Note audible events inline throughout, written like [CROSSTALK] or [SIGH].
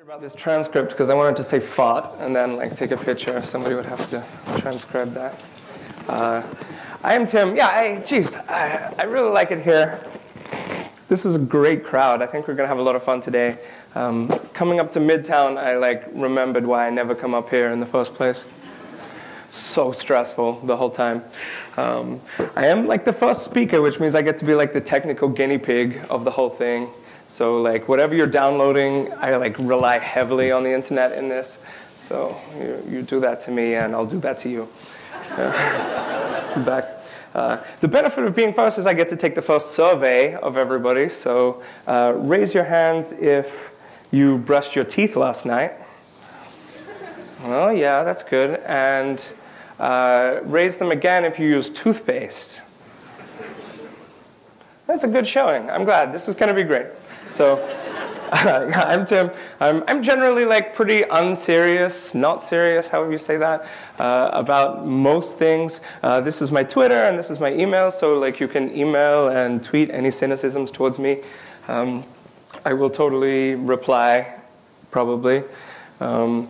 about this transcript because I wanted to say fart and then like take a picture. Somebody would have to transcribe that. Uh, I am Tim. Yeah, I, geez, I, I, really like it here. This is a great crowd. I think we're gonna have a lot of fun today. Um, coming up to Midtown, I like remembered why I never come up here in the first place. So stressful the whole time. Um, I am like the first speaker, which means I get to be like the technical guinea pig of the whole thing. So like whatever you're downloading, I like rely heavily on the internet in this. So you, you do that to me and I'll do that to you. [LAUGHS] Uh, back. Uh, the benefit of being first is I get to take the first survey of everybody. So uh, raise your hands if you brushed your teeth last night. Oh yeah, that's good. And uh, raise them again if you use toothpaste. That's a good showing. I'm glad. This is going to be great. So [LAUGHS] I'm Tim. I'm, I'm, generally like pretty unserious, not serious, however you say that, uh, about most things. Uh, this is my Twitter and this is my email, so like you can email and tweet any cynicisms towards me. Um, I will totally reply, probably. Um,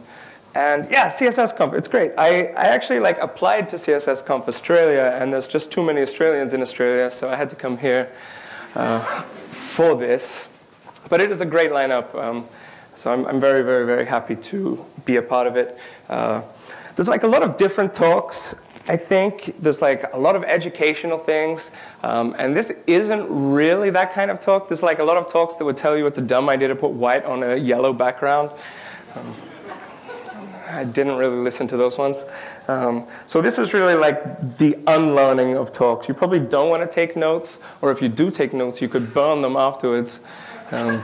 and yeah, CSS Conf, it's great. I, I actually like applied to CSS Conf Australia, and there's just too many Australians in Australia, so I had to come here uh, for this. But it is a great lineup. Um, so I'm, I'm, very, very, very happy to be a part of it. Uh, there's like a lot of different talks. I think there's like a lot of educational things. Um, and this isn't really that kind of talk. There's like a lot of talks that would tell you it's a dumb idea to put white on a yellow background. Um, I didn't really listen to those ones. Um, so this is really like the unlearning of talks. You probably don't want to take notes, or if you do take notes, you could burn them afterwards. Um,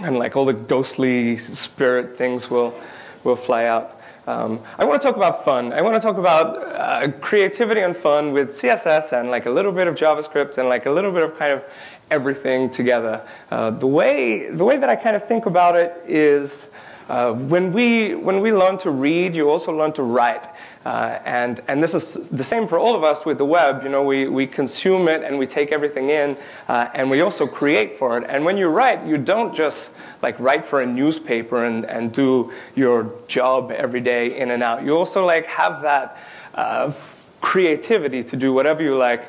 and like all the ghostly spirit things will, will fly out. Um, I want to talk about fun. I want to talk about uh, creativity and fun with CSS and like a little bit of JavaScript and like a little bit of kind of everything together. Uh, the way the way that I kind of think about it is uh, when we when we learn to read, you also learn to write. Uh, and, and this is the same for all of us with the web. You know, we, we consume it and we take everything in, uh, and we also create for it. And when you write, you don't just like write for a newspaper and, and do your job every day in and out. You also like have that uh, creativity to do whatever you like.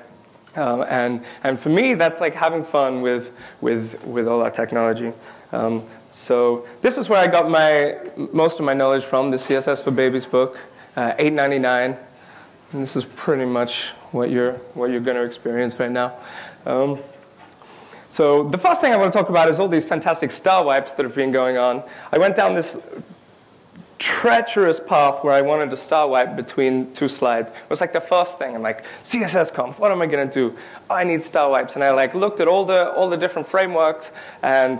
Um, and, and for me, that's like having fun with, with, with all that technology. Um, so this is where I got my, most of my knowledge from, the CSS for Babies book uh, 8.99. And this is pretty much what you're what you're going to experience right now. Um, so the first thing I want to talk about is all these fantastic star wipes that have been going on. I went down this treacherous path where I wanted to star wipe between two slides. It was like the first thing. I'm like, CSS conf, what am I going to do? Oh, I need star wipes. And I like looked at all the, all the different frameworks and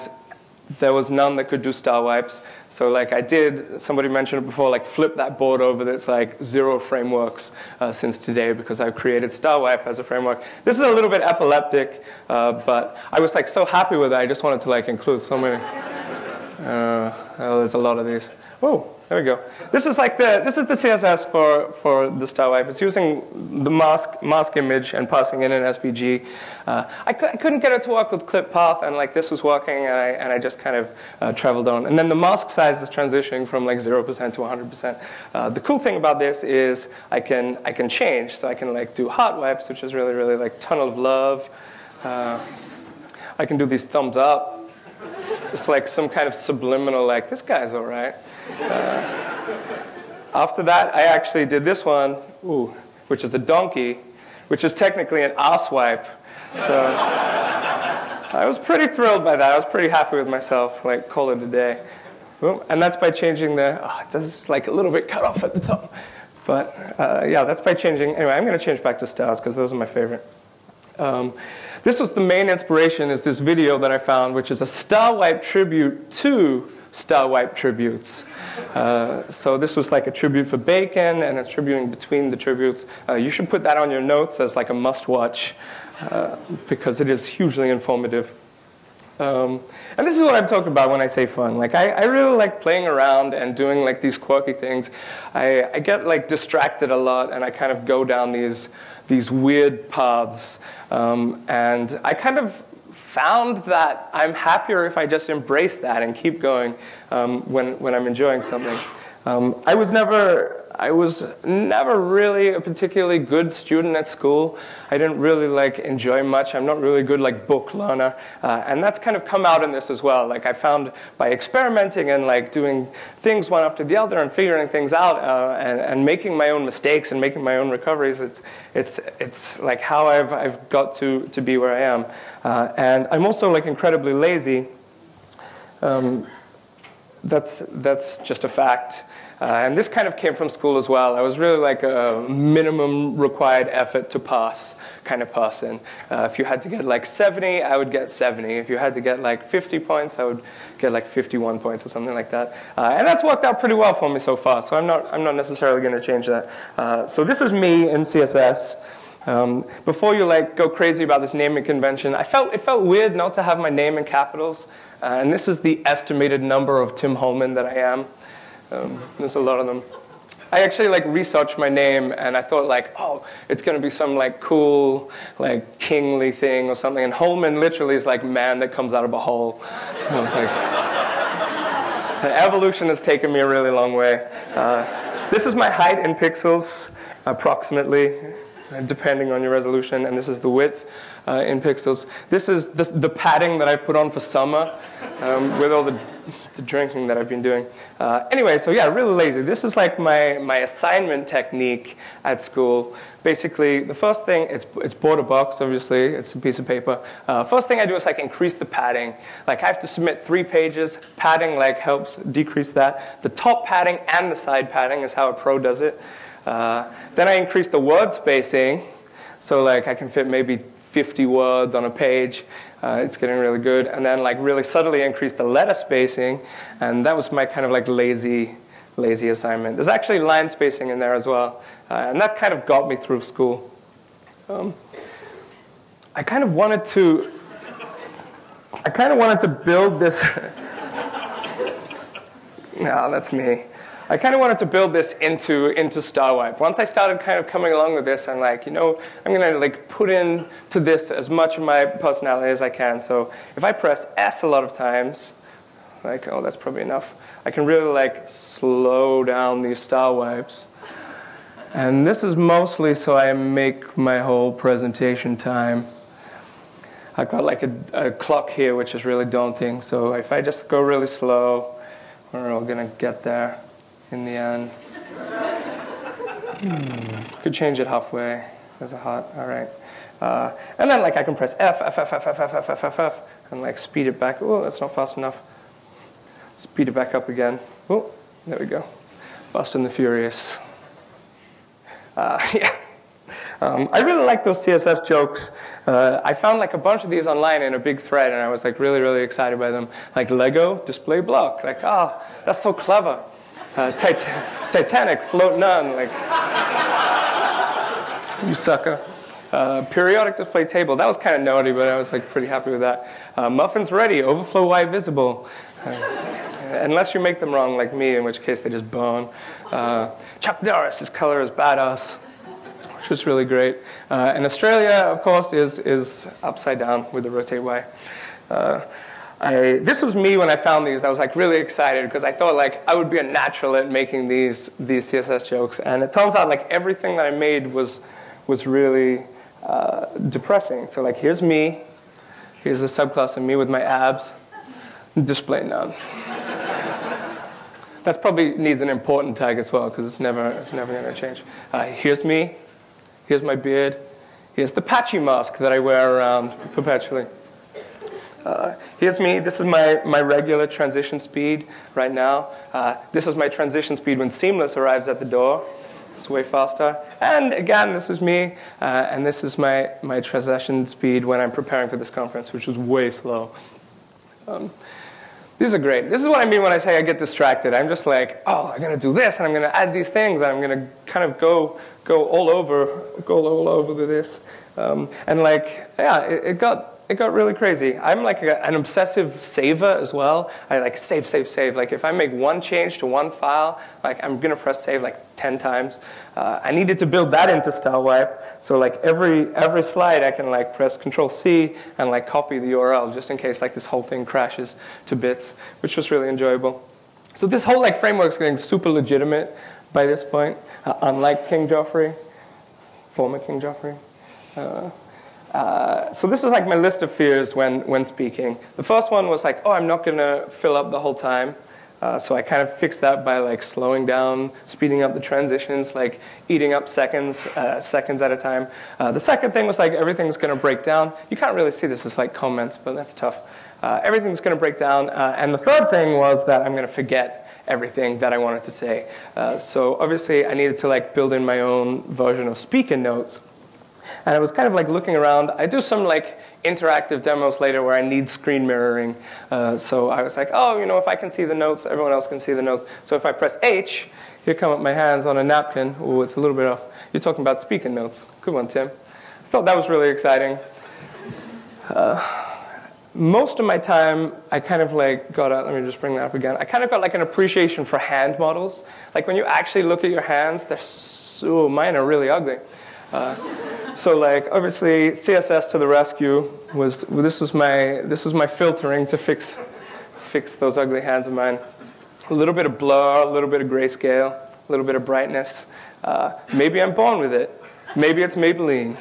there was none that could do star wipes. So like I did, somebody mentioned it before, like flip that board over that's like zero frameworks uh, since today because I've created star wipe as a framework. This is a little bit epileptic, uh, but I was like so happy with it, I just wanted to like include so many. [LAUGHS] Uh, oh, there's a lot of these. Oh, there we go. This is like the this is the CSS for for the star wipe. It's using the mask mask image and passing in an SVG. Uh, I, cu- I, couldn't get it to work with clip path, and like this was working, and I and I just kind of uh, traveled on. And then the mask size is transitioning from like zero percent to 100 percent. Uh, the cool thing about this is I can I can change, so I can like do hot wipes, which is really really like tunnel of love. Uh, I can do these thumbs up. It's like some kind of subliminal, like this guy's all right. Uh, after that, I actually did this one, ooh, which is a donkey, which is technically an ass wipe. So I was pretty thrilled by that. I was pretty happy with myself, like call it a day. And that's by changing the, oh, it does like a little bit cut off at the top. But uh, yeah, that's by changing, anyway, I'm gonna change back to stars because those are my favorite. Um, this was the main inspiration is this video that I found, which is a star wipe tribute to star wipe tributes. Uh, so this was like a tribute for Bacon, and it's tributing between the tributes. Uh, you should put that on your notes as like a must-watch uh, because it is hugely informative. Um, and this is what I'm talking about when I say fun. Like I, I really like playing around and doing like these quirky things. I, I get like distracted a lot, and I kind of go down these these weird paths. Um, and I kind of found that I'm happier if I just embrace that and keep going um, when, when I'm enjoying something. Um, I was never I was never really a particularly good student at school. I didn't really like enjoy much. I'm not really good like book learner, uh, and that's kind of come out in this as well. Like I found by experimenting and like doing things one after the other and figuring things out uh, and, and making my own mistakes and making my own recoveries. It's it's it's like how I've I've got to to be where I am, uh, and I'm also like incredibly lazy. Um, that's that's just a fact. Uh, and this kind of came from school as well. I was really like a minimum required effort to pass kind of person. Uh, if you had to get like 70, I would get 70. If you had to get like 50 points, I would get like 51 points or something like that. Uh, and that's worked out pretty well for me so far. So I'm not, I'm not necessarily going to change that. Uh, so this is me in CSS. Um, before you like go crazy about this naming convention, I felt it felt weird not to have my name in capitals. Uh, and this is the estimated number of Tim Holman that I am. Um, there's a lot of them. I actually like researched my name and I thought like, oh, it's gonna be some like cool, like kingly thing or something. And Holman literally is like man that comes out of a hole. [LAUGHS] I was like, evolution has taken me a really long way. Uh, this is my height in pixels, approximately, depending on your resolution, and this is the width uh, in pixels. This is the, the padding that I put on for summer um, with all the, the, drinking that I've been doing. Uh, anyway, so yeah, really lazy. This is like my, my assignment technique at school. Basically, the first thing, it's, it's border box, obviously, it's a piece of paper. Uh, first thing I do is like increase the padding. Like I have to submit three pages. Padding like helps decrease that. The top padding and the side padding is how a pro does it. Uh, then I increase the word spacing. So like I can fit maybe 50 words on a page. Uh, it's getting really good. And then like really subtly increase the letter spacing. And that was my kind of like lazy, lazy assignment. There's actually line spacing in there as well. Uh, and that kind of got me through school. Um, I kind of wanted to, I kind of wanted to build this. [LAUGHS] no, that's me. I kind of wanted to build this into, into StarWipe. Once I started kind of coming along with this, I'm like, you know, I'm going to like put into this as much of my personality as I can. So if I press S a lot of times, like, oh, that's probably enough, I can really like slow down these StarWipes. And this is mostly so I make my whole presentation time. I've got like a, a clock here, which is really daunting. So if I just go really slow, we're all going to get there in the end. Hmm. Could change it halfway. There's a hot, all right. Uh, and then like I can press F, F, F, F, F, F, F, F, F, F, and like speed it back. Oh, that's not fast enough. Speed it back up again. Oh, there we go. Fast and the Furious. Uh, yeah. Um, I really like those CSS jokes. Uh, I found like a bunch of these online in a big thread, and I was like really, really excited by them. Like Lego display block. Like, oh, that's so clever uh, tit Titanic floating on, like, you sucker. Uh, periodic display table, that was kind of naughty, but I was like pretty happy with that. Uh, muffins ready, overflow white visible. Uh, unless you make them wrong like me, in which case they just burn. Uh, Chuck Norris, his color is badass, which is really great. Uh, and Australia, of course, is, is upside down with the rotate Y. Uh, I, this was me when I found these. I was like really excited because I thought like I would be a natural at making these these CSS jokes, and it turns out like everything that I made was was really uh, depressing. So like here's me, here's a subclass of me with my abs, display none. That probably needs an important tag as well because it's never it's never going to change. Uh, here's me, here's my beard, here's the patchy mask that I wear around perpetually. Uh, here's me. This is my, my regular transition speed right now. Uh, this is my transition speed when Seamless arrives at the door. It's way faster. And again, this is me. Uh, and this is my, my transition speed when I'm preparing for this conference, which is way slow. Um, these are great. This is what I mean when I say I get distracted. I'm just like, oh, I'm going to do this, and I'm going to add these things, and I'm going to kind of go, go all over, go all over with this. Um, and like, yeah, it, it got it got really crazy. I'm like a, an obsessive saver as well. I like save, save, save. Like if I make one change to one file, like I'm gonna press save like 10 times. Uh, I needed to build that into StarWipe. So like every, every slide I can like press Control C and like copy the URL just in case like this whole thing crashes to bits, which was really enjoyable. So this whole like framework is getting super legitimate by this point, uh, unlike King Joffrey, former King Joffrey. Uh, uh, so this was like my list of fears when, when speaking. The first one was like, oh, I'm not going to fill up the whole time. Uh, so I kind of fixed that by like slowing down, speeding up the transitions, like eating up seconds, uh, seconds at a time. Uh, the second thing was like everything's going to break down. You can't really see this as like comments, but that's tough. Uh, everything's going to break down. Uh, and the third thing was that I'm going to forget everything that I wanted to say. So obviously I needed to like build in my own version of speaker notes. And I was kind of like looking around. I do some like interactive demos later where I need screen mirroring. Uh, so I was like, oh, you know, if I can see the notes, everyone else can see the notes. So if I press H, here come up my hands on a napkin. Oh, it's a little bit off. You're talking about speaking notes. Good one, Tim. I thought that was really exciting. Uh, most of my time, I kind of like got a, let me just bring that up again. I kind of got like an appreciation for hand models. Like when you actually look at your hands, they're so, mine are really ugly. Uh, so like obviously CSS to the rescue was this was my this was my filtering to fix fix those ugly hands of mine. A little bit of blur, a little bit of grayscale, a little bit of brightness. Uh, maybe I'm born with it. Maybe it's Maybelline.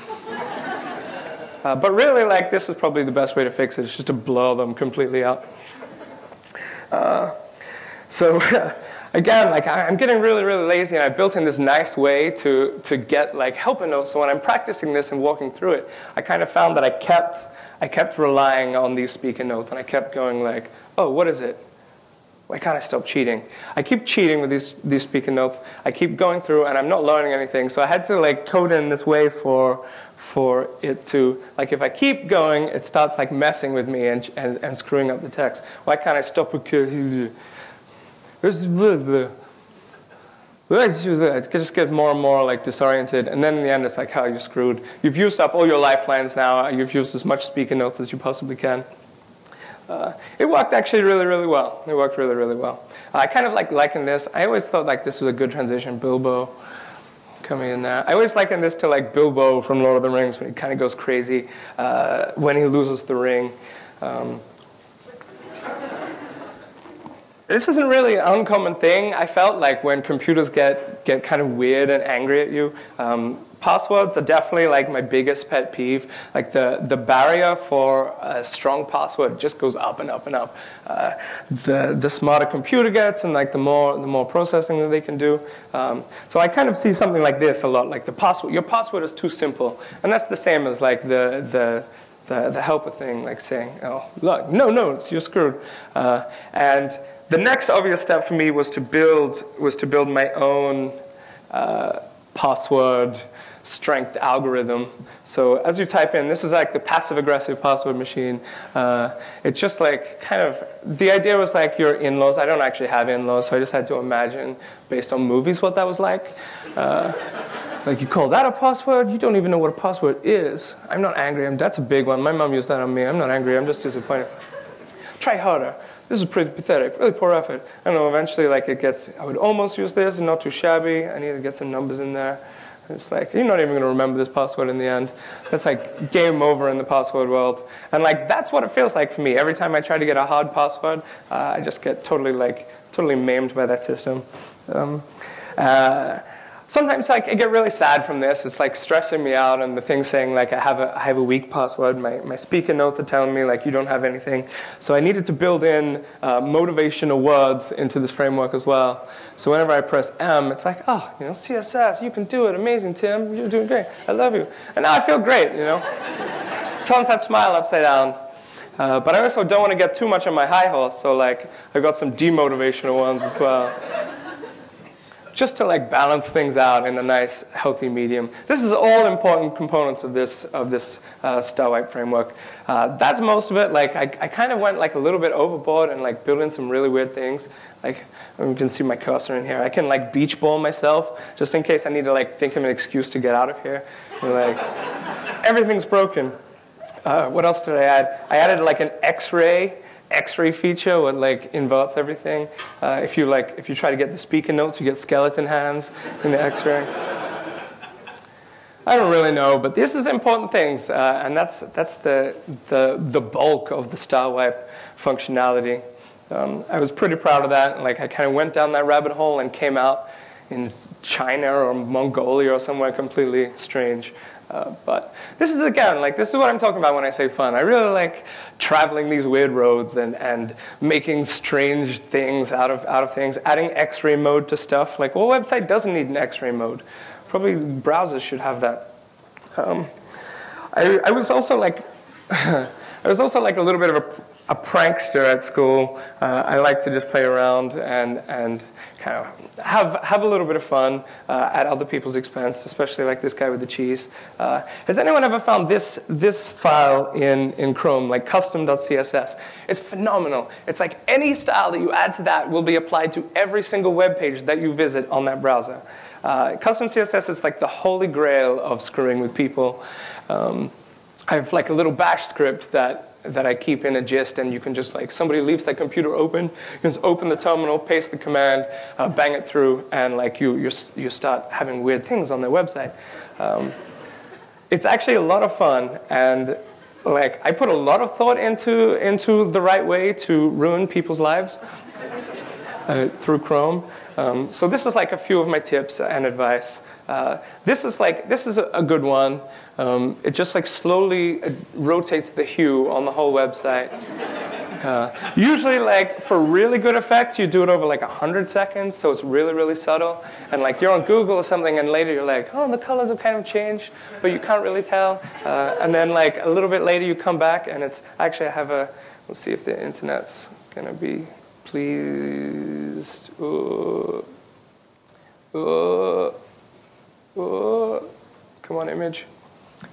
Uh, but really, like this is probably the best way to fix it. It's just to blur them completely out. Uh, so [LAUGHS] again, like I'm getting really, really lazy, and I built in this nice way to, to get like helper notes. So when I'm practicing this and walking through it, I kind of found that I kept, I kept relying on these speaker notes, and I kept going like, oh, what is it? Why can't I stop cheating? I keep cheating with these, these speaker notes. I keep going through, and I'm not learning anything. So I had to like code in this way for, for it to, like if I keep going, it starts like messing with me and, and, and screwing up the text. Why can't I stop? [LAUGHS] It just gets more and more like disoriented, and then in the end, it's like, how oh, you're screwed. You've used up all your lifelines now. You've used as much speaker notes as you possibly can. Uh, it worked actually really, really well. It worked really, really well. I kind of like liken this. I always thought like this was a good transition. Bilbo coming in there. I always liken this to like Bilbo from Lord of the Rings when he kind of goes crazy uh, when he loses the ring. Um, this isn't really an uncommon thing. I felt like when computers get, get kind of weird and angry at you, um, passwords are definitely like my biggest pet peeve. Like the, the barrier for a strong password just goes up and up and up. Uh, the, the smarter computer gets and like the more, the more processing that they can do. Um, so I kind of see something like this a lot, like the password, your password is too simple. And that's the same as like the, the, the, the helper thing, like saying, oh, look, no no, you're screwed. Uh, and the next obvious step for me was to build was to build my own uh, password strength algorithm. So as you type in, this is like the passive aggressive password machine. Uh, it's just like kind of the idea was like your in-laws. I don't actually have in-laws, so I just had to imagine based on movies what that was like. Uh, like you call that a password? You don't even know what a password is. I'm not angry. I'm, that's a big one. My mom used that on me. I'm not angry. I'm just disappointed. Try harder this is pretty pathetic, really poor effort. I know eventually like it gets, I would almost use this and not too shabby. I need to get some numbers in there. It's like, you're not even going to remember this password in the end. That's like game over in the password world. And like, that's what it feels like for me. Every time I try to get a hard password, uh, I just get totally like, totally maimed by that system. Um, uh, sometimes like, I get really sad from this. It's like stressing me out and the thing saying like I have a, I have a weak password. My, my speaker notes are telling me like you don't have anything. So I needed to build in uh, motivational words into this framework as well. So whenever I press M, it's like, oh, you know, CSS, you can do it. Amazing, Tim. You're doing great. I love you. And now I feel great, you know. [LAUGHS] Turns that smile upside down. Uh, but I also don't want to get too much on my high horse, so like I've got some demotivational ones as well just to like balance things out in a nice, healthy medium. This is all important components of this, of this uh, StarWipe framework. Uh, that's most of it. Like I, I kind of went like a little bit overboard and like built in some really weird things. Like you can see my cursor in here. I can like beach ball myself just in case I need to like think of an excuse to get out of here. like everything's broken. Uh, what else did I add? I added like an X-ray X-ray feature, what like inverts everything. Uh, if you like, if you try to get the speaker notes, you get skeleton hands in the X-ray. I don't really know, but this is important things, uh, and that's that's the the the bulk of the StarWipe functionality. Um, I was pretty proud of that. Like I kind of went down that rabbit hole and came out in China or Mongolia or somewhere completely strange. Uh, but this is again like this is what I'm talking about when I say fun. I really like traveling these weird roads and, and making strange things out of out of things, adding X-ray mode to stuff. Like, what website doesn't need an X-ray mode? Probably browsers should have that. Um, I, I was also like [LAUGHS] I was also like a little bit of a a prankster at school. Uh, I like to just play around and, and kind of have, have a little bit of fun uh, at other people's expense, especially like this guy with the cheese. Uh, has anyone ever found this, this file in, in Chrome, like custom.css? It's phenomenal. It's like any style that you add to that will be applied to every single web page that you visit on that browser. Uh, custom CSS is like the holy grail of screwing with people. Um, I have like a little bash script that that I keep in a gist, and you can just like somebody leaves that computer open, you can just open the terminal, paste the command, uh, bang it through, and like you you you start having weird things on their website. Um, it's actually a lot of fun, and like I put a lot of thought into into the right way to ruin people's lives uh, through Chrome. Um, so this is like a few of my tips and advice. Uh, this is like this is a, a good one. Um, it just like slowly uh, rotates the hue on the whole website. [LAUGHS] Uh, usually, like for really good effect, you do it over like 100 seconds, so it's really, really subtle. And like you're on Google or something, and later you're like, oh, the colors have kind of changed, but you can't really tell. Uh, and then like a little bit later, you come back, and it's actually I have a. Let's see if the internet's gonna be pleased. Uh, uh, uh, come on, image.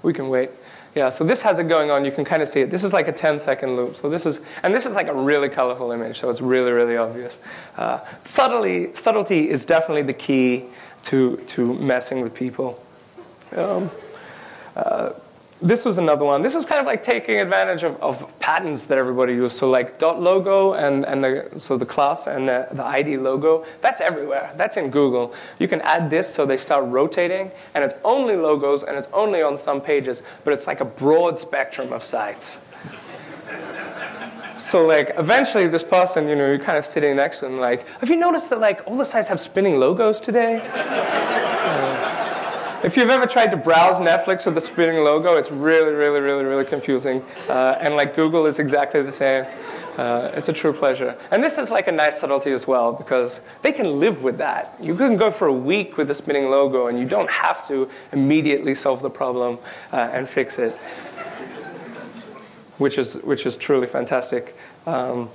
We can wait. Yeah, so this has it going on. You can kind of see it. This is like a 10 second loop. So this is, and this is like a really colorful image, so it's really, really obvious. Uh, subtlety, subtlety is definitely the key to, to messing with people. Um, uh, this was another one. This was kind of like taking advantage of, of patterns that everybody used. So like dot logo and, and the, so the class and the, the ID logo, that's everywhere. That's in Google. You can add this so they start rotating and it's only logos and it's only on some pages, but it's like a broad spectrum of sites. [LAUGHS] so like eventually this person, you know, you're kind of sitting next to them like, have you noticed that like all the sites have spinning logos today? If you've ever tried to browse Netflix with a spinning logo, it's really, really, really, really confusing. Uh, and like Google is exactly the same. Uh, it's a true pleasure. And this is like a nice subtlety as well because they can live with that. You can go for a week with a spinning logo and you don't have to immediately solve the problem uh, and fix it, which is, which is truly fantastic. Um,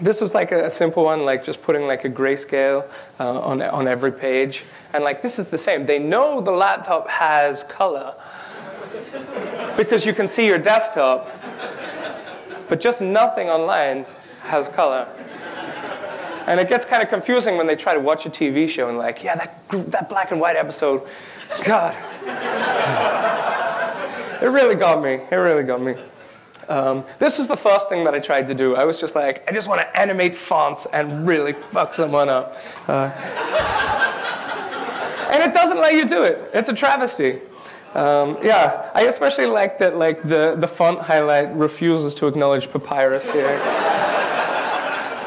this was like a, simple one, like just putting like a grayscale uh, on, on every page. And like this is the same. They know the laptop has color because you can see your desktop, but just nothing online has color. And it gets kind of confusing when they try to watch a TV show and like, yeah, that, that black and white episode, God. [LAUGHS] it really got me. It really got me. Um, this was the first thing that I tried to do. I was just like, I just want to animate fonts and really fuck someone up. Uh, [LAUGHS] and it doesn't let you do it. It's a travesty. Um, yeah, I especially like that like the, the font highlight refuses to acknowledge papyrus here.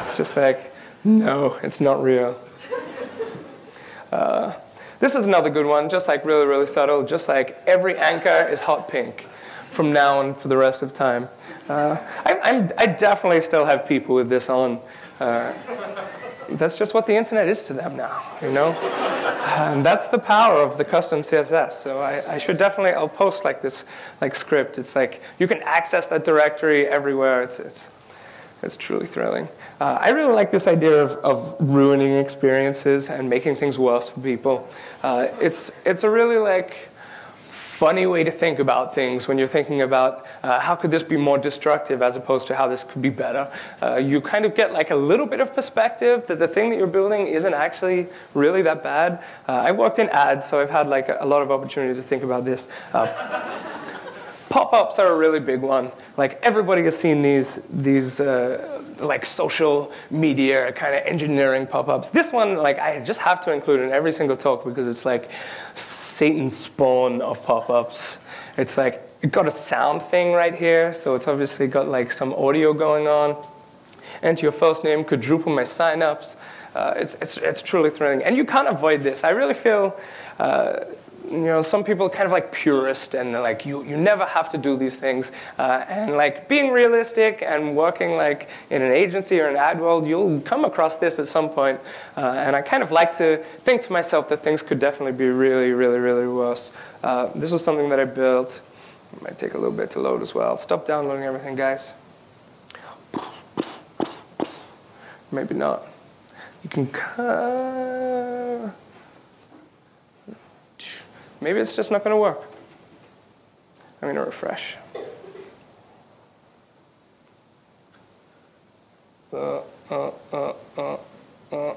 it's just like, no, it's not real. Uh, this is another good one, just like really, really subtle, just like every anchor is hot pink from now on for the rest of time. Uh, I, I, definitely still have people with this on. Uh, that's just what the internet is to them now, you know? And that's the power of the custom CSS. So I, I, should definitely, I'll post like this like script. It's like you can access that directory everywhere. It's, it's, it's truly thrilling. Uh, I really like this idea of, of ruining experiences and making things worse for people. Uh, it's, it's a really like, funny way to think about things when you're thinking about uh, how could this be more destructive as opposed to how this could be better. Uh, you kind of get like a little bit of perspective that the thing that you're building isn't actually really that bad. Uh, I worked in ads, so I've had like a, a lot of opportunity to think about this. Pop-ups are a really big one. Like everybody has seen these, these uh, like social media kind of engineering pop-ups. This one, like I just have to include in every single talk because it's like Satan's spawn of pop-ups. It's like it got a sound thing right here, so it's obviously got like some audio going on. Enter your first name, quadruple my signups. Uh, it's, it's, it's truly thrilling. And you can't avoid this. I really feel, uh, you know, some people are kind of like purist and like you, you never have to do these things. Uh, and like being realistic and working like in an agency or an ad world, you'll come across this at some point. Uh, and I kind of like to think to myself that things could definitely be really, really, really worse. Uh, this was something that I built. It might take a little bit to load as well. Stop downloading everything, guys. Maybe not. You can. Uh, maybe it's just not going to work. I'm going to refresh. Uh, uh, uh, uh, uh.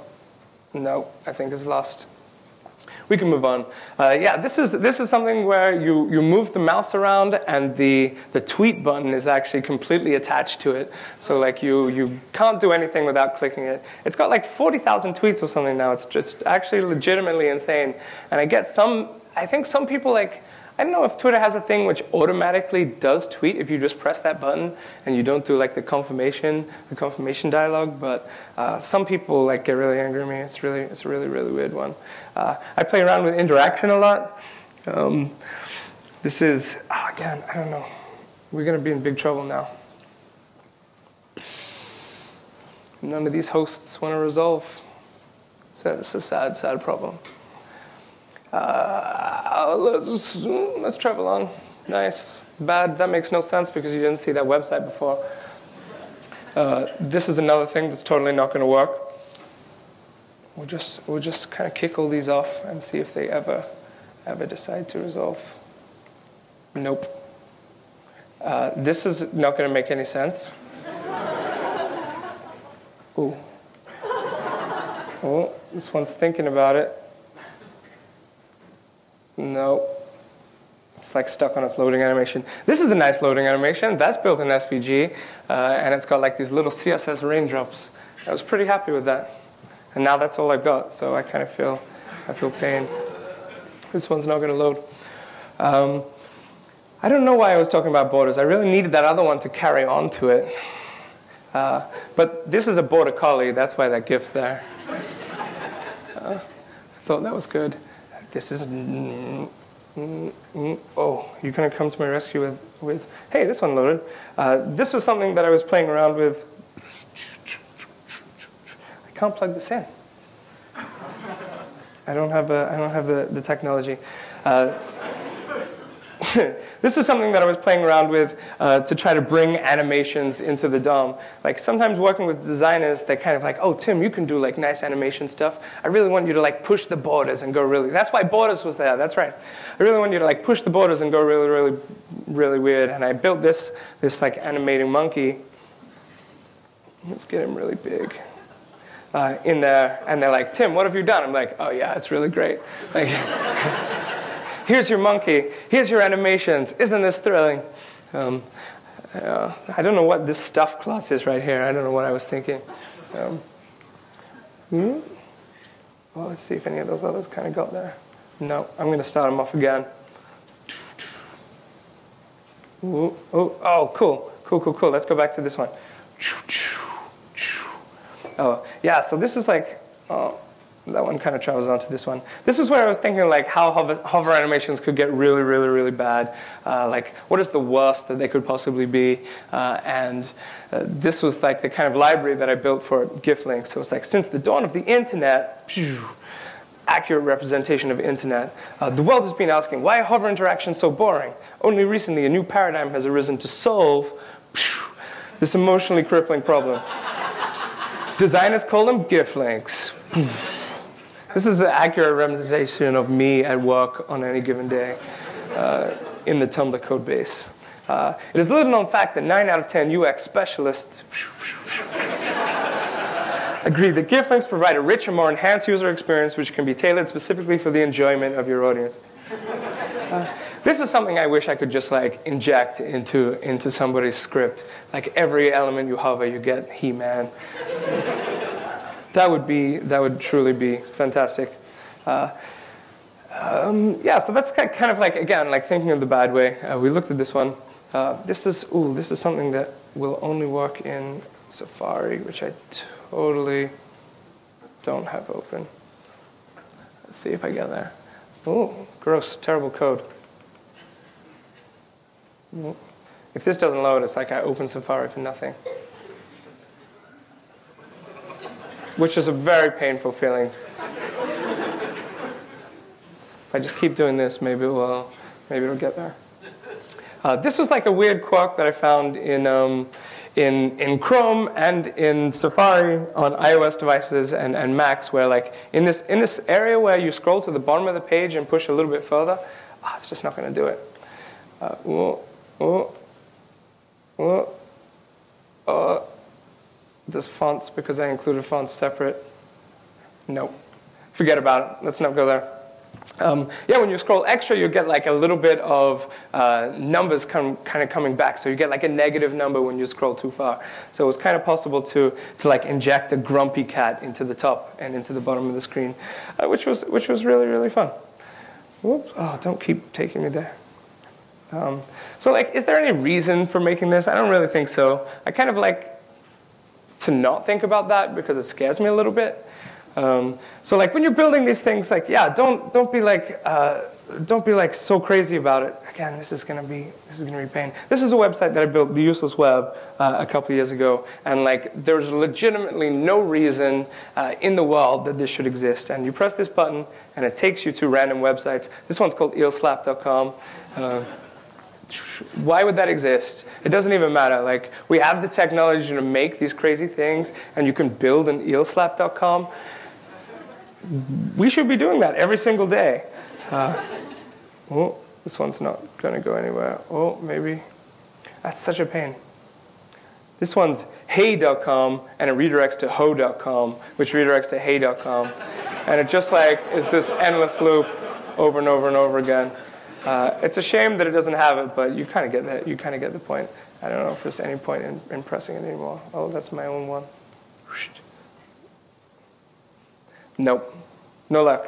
No, I think it's lost we can move on. Uh, yeah, this is, this is something where you, you move the mouse around and the, the tweet button is actually completely attached to it. So like you, you can't do anything without clicking it. It's got like 40,000 tweets or something now. It's just actually legitimately insane. And I get some, I think some people like, I don't know if Twitter has a thing which automatically does tweet if you just press that button and you don't do like the confirmation, the confirmation dialogue. But uh, some people like get really angry at me. It's really, it's a really, really weird one. Uh, I play around with interaction a lot. Um, this is oh, again, I don't know. We're gonna be in big trouble now. None of these hosts want to resolve. A, it's a sad, sad problem. Uh, let's, let's travel on. Nice. Bad, that makes no sense because you didn't see that website before. Uh, this is another thing that's totally not going to work. We'll just, we'll just kind of kick all these off and see if they ever, ever decide to resolve. Nope. Uh, this is not going to make any sense. Ooh. Oh, this one's thinking about it. No. It's like stuck on its loading animation. This is a nice loading animation. That's built in SVG, uh, and it's got like these little CSS raindrops. I was pretty happy with that. And now that's all I've got, so I kind of feel, I feel pain. This one's not going to load. Um, I don't know why I was talking about borders. I really needed that other one to carry on to it. Uh, but this is a border collie. That's why that GIF's there. Uh, I thought that was good. This is, oh, you're to come to my rescue with, with hey, this one loaded. Uh, this was something that I was playing around with. I can't plug this in. I don't have, a, I don't have the, the technology. Uh, [LAUGHS] this is something that I was playing around with uh, to try to bring animations into the DOM. Like sometimes working with designers, they're kind of like, oh, Tim, you can do like nice animation stuff. I really want you to like push the borders and go really, that's why borders was there, that's right. I really want you to like push the borders and go really, really, really weird. And I built this, this like animating monkey. Let's get him really big. Uh, in there, and they're like, Tim, what have you done? I'm like, oh yeah, it's really great. Like, [LAUGHS] Here's your monkey. Here's your animations. Isn't this thrilling? Um, uh, I don't know what this stuff class is right here. I don't know what I was thinking. Um, hmm? Well, let's see if any of those others kind of got there. No, I'm going to start them off again. Ooh, ooh, oh, cool, cool, cool, cool. Let's go back to this one. Oh, yeah, so this is like, oh, that one kind of travels onto this one. This is where I was thinking like how hover, hover animations could get really, really, really bad. Uh, like what is the worst that they could possibly be? Uh, and uh, this was like the kind of library that I built for GIF links. So it's like since the dawn of the internet, accurate representation of internet. Uh, the world has been asking, why are hover interactions so boring? Only recently, a new paradigm has arisen to solve this emotionally crippling problem. [LAUGHS] Designers call them GIF links. [CLEARS THROAT] This is an accurate representation of me at work on any given day uh, in the Tumblr code base. Uh, it is a little known fact that 9 out of 10 UX specialists [LAUGHS] agree that GIF links provide a richer, more enhanced user experience which can be tailored specifically for the enjoyment of your audience. Uh, this is something I wish I could just like inject into, into somebody's script. Like every element you hover, you get He-Man. That would be, that would truly be fantastic. Uh, um, yeah, so that's kind of like, again, like thinking of the bad way. Uh, we looked at this one. Uh, this is, ooh, this is something that will only work in Safari, which I totally don't have open. Let's see if I get there. Oh, gross, terrible code. If this doesn't load, it's like I open Safari for nothing. Which is a very painful feeling. If I just keep doing this, maybe it will, maybe it'll get there. Uh, this was like a weird quirk that I found in, um, in, in Chrome and in Safari on iOS devices and, and Macs, where like in this, in this area where you scroll to the bottom of the page and push a little bit further, oh, it's just not going to do it. Uh, oh, oh, oh, oh. This fonts, because I included fonts separate. Nope. Forget about it. Let's not go there. Um, yeah, when you scroll extra, you get like a little bit of uh, numbers come, kind of coming back. So you get like a negative number when you scroll too far. So it's kind of possible to, to like inject a grumpy cat into the top and into the bottom of the screen, uh, which, was, which was really, really fun. Whoops. Oh, don't keep taking me there. Um, so like, is there any reason for making this? I don't really think so. I kind of like to not think about that because it scares me a little bit. Um, so like when you're building these things, like yeah, don't don't be like uh, don't be like so crazy about it. Again, this is gonna be this is gonna be pain. This is a website that I built, the Useless Web, uh, a couple years ago, and like there's legitimately no reason uh, in the world that this should exist. And you press this button, and it takes you to random websites. This one's called eelslap.com. Why would that exist? It doesn't even matter. Like we have the technology to make these crazy things, and you can build an eelslap.com we should be doing that every single day. Uh, oh, this one's not going to go anywhere. Oh, maybe. That's such a pain. This one's hey.com and it redirects to ho.com, which redirects to hey.com. And it just like is this endless loop over and over and over again. Uh, it's a shame that it doesn't have it, but you kind of get that. You kind of get the point. I don't know if there's any point in, in pressing it anymore. Oh, that's my own one. Nope, no luck.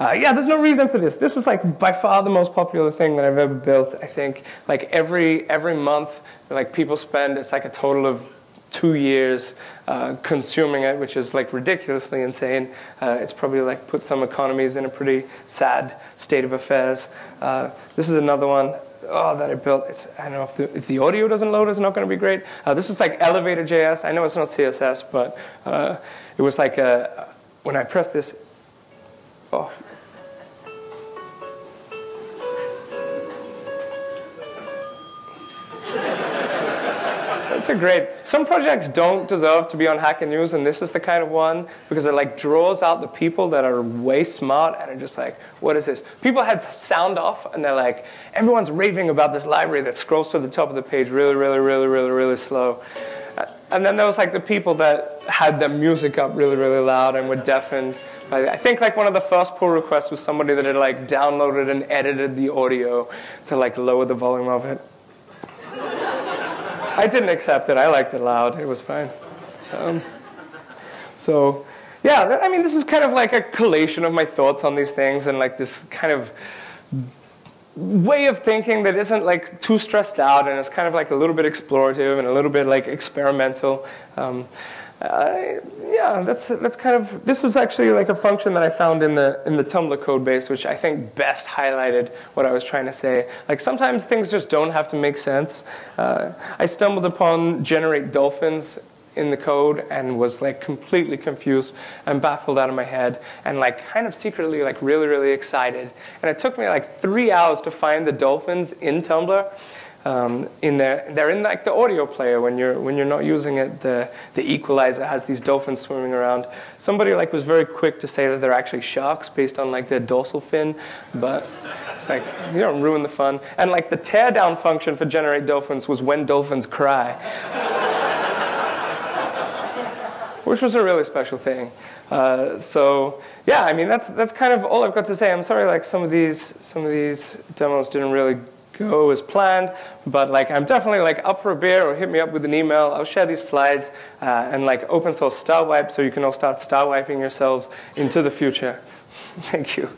Uh, yeah, there's no reason for this. This is like by far the most popular thing that I've ever built. I think like every every month, like people spend it's like a total of two years uh, consuming it, which is like ridiculously insane. Uh, it's probably like put some economies in a pretty sad state of affairs. Uh, this is another one. Oh, that I built. It's, I don't know if the, if the audio doesn't load, it's not going to be great. Uh, this is like Elevator.js. I know it's not CSS, but uh, it was like a when I press this, oh. That's a great. Some projects don't deserve to be on Hacker News, and this is the kind of one because it like draws out the people that are way smart and are just like, what is this? People had sound off, and they're like, everyone's raving about this library that scrolls to the top of the page really, really, really, really, really slow. And then there was like the people that had their music up really, really loud and were deafened. I think like one of the first pull requests was somebody that had like downloaded and edited the audio to like lower the volume of it. I didn't accept it. I liked it loud. It was fine. Um, so, yeah, I mean, this is kind of like a collation of my thoughts on these things and like this kind of way of thinking that isn't like too stressed out and it's kind of like a little bit explorative and a little bit like experimental. Um, uh, yeah, that's that's kind of this is actually like a function that I found in the in the Tumblr code base, which I think best highlighted what I was trying to say. Like sometimes things just don't have to make sense. Uh, I stumbled upon generate dolphins in the code and was like completely confused and baffled out of my head and like kind of secretly like really really excited and it took me like three hours to find the dolphins in tumblr um, in there they're in like the audio player when you're when you're not using it the the equalizer has these dolphins swimming around somebody like was very quick to say that they're actually sharks based on like their dorsal fin but it's like you don't ruin the fun and like the teardown function for generate dolphins was when dolphins cry [LAUGHS] which was a really special thing. Uh, so yeah, I mean that's that's kind of all I've got to say. I'm sorry, like some of these some of these demos didn't really go as planned, but like I'm definitely like up for a beer or hit me up with an email. I'll share these slides uh, and like open source star wipe so you can all start star wiping yourselves into the future. [LAUGHS] Thank you.